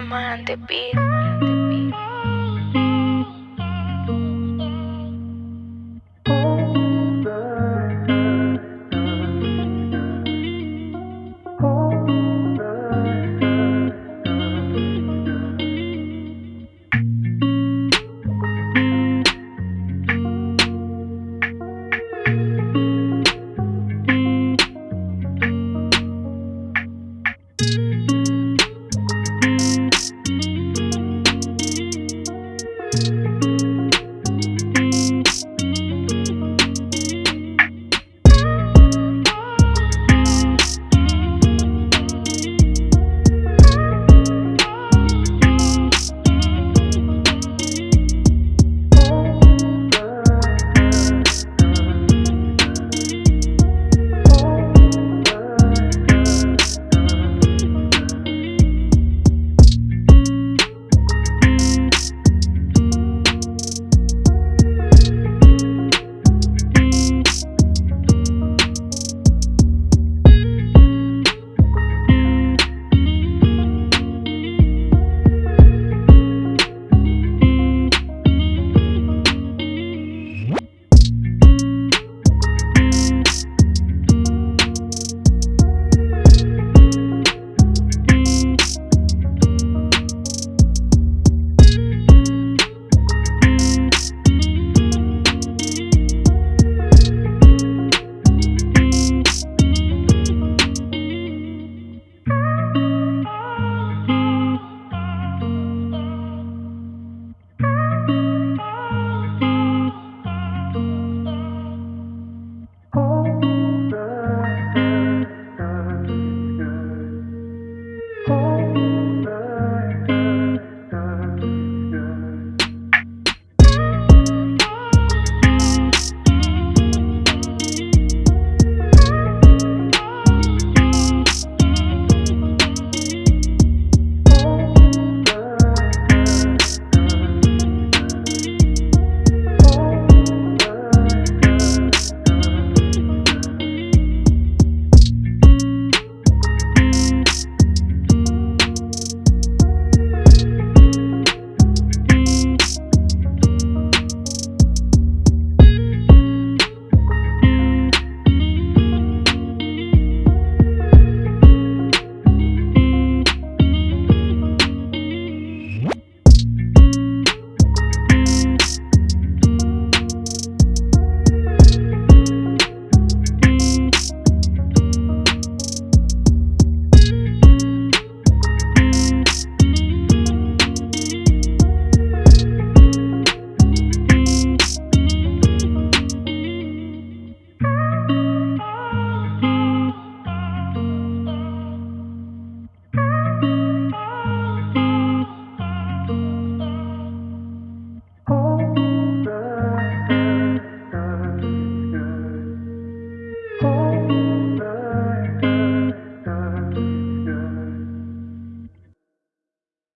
Diamante Beat.